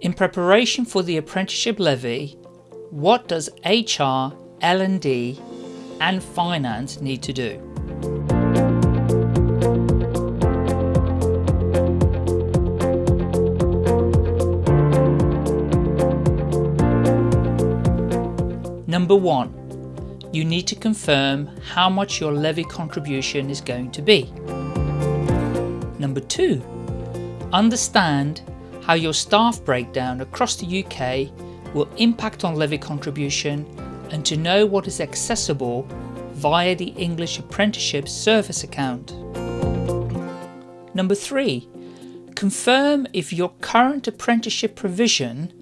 In preparation for the apprenticeship levy, what does HR, L&D and finance need to do? Number one, you need to confirm how much your levy contribution is going to be. Number two, understand how your staff breakdown across the UK will impact on levy contribution and to know what is accessible via the English Apprenticeship Service account. Number three, confirm if your current apprenticeship provision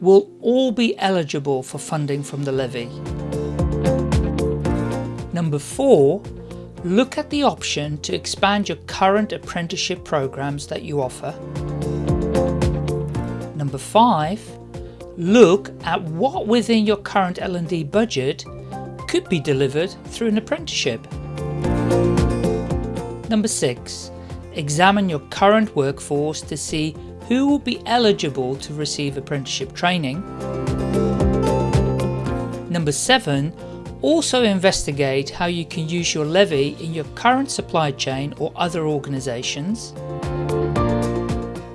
will all be eligible for funding from the levy. Number four, look at the option to expand your current apprenticeship programs that you offer. Number five, look at what within your current L&D budget could be delivered through an apprenticeship. Number six, examine your current workforce to see who will be eligible to receive apprenticeship training. Number seven, also investigate how you can use your levy in your current supply chain or other organisations.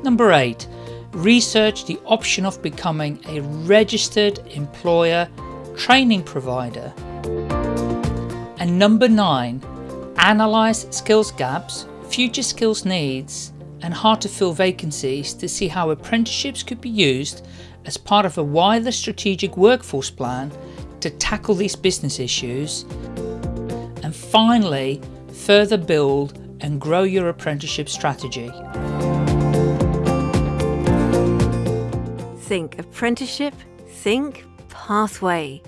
Number 8. Research the option of becoming a registered employer training provider. And number 9. Analyse skills gaps, future skills needs and hard to fill vacancies to see how apprenticeships could be used as part of a wider strategic workforce plan to tackle these business issues and finally further build and grow your apprenticeship strategy. Think apprenticeship, think pathway.